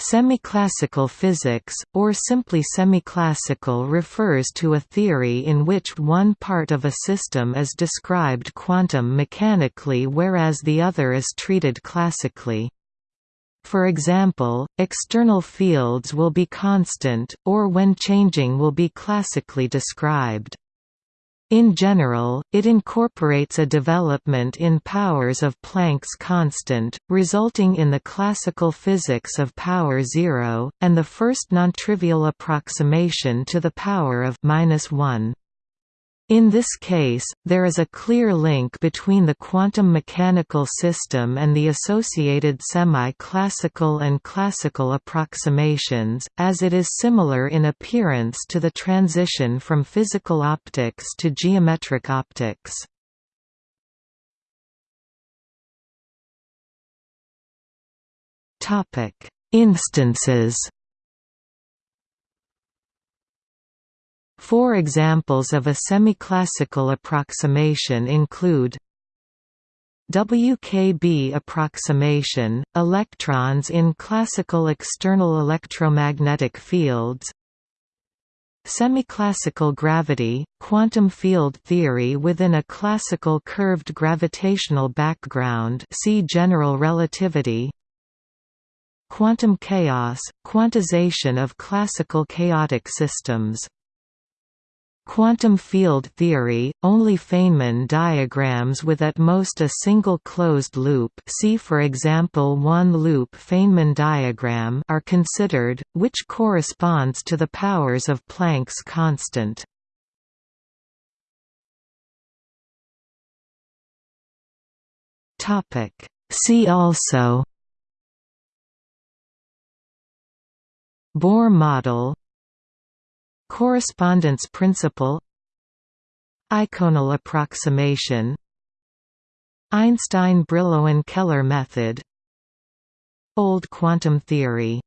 Semiclassical physics, or simply semiclassical refers to a theory in which one part of a system is described quantum mechanically whereas the other is treated classically. For example, external fields will be constant, or when changing will be classically described. In general, it incorporates a development in powers of Planck's constant, resulting in the classical physics of power zero, and the first nontrivial approximation to the power of minus one. In this case, there is a clear link between the quantum mechanical system and the associated semi-classical and classical approximations, as it is similar in appearance to the transition from physical optics to geometric optics. Instances Four examples of a semiclassical approximation include WKB approximation, electrons in classical external electromagnetic fields Semiclassical gravity, quantum field theory within a classical curved gravitational background see general relativity Quantum chaos, quantization of classical chaotic systems Quantum field theory, only Feynman diagrams with at most a single closed loop see for example one-loop Feynman diagram are considered, which corresponds to the powers of Planck's constant. See also Bohr model Correspondence principle Eikonal approximation Einstein-Brillouin-Keller method Old quantum theory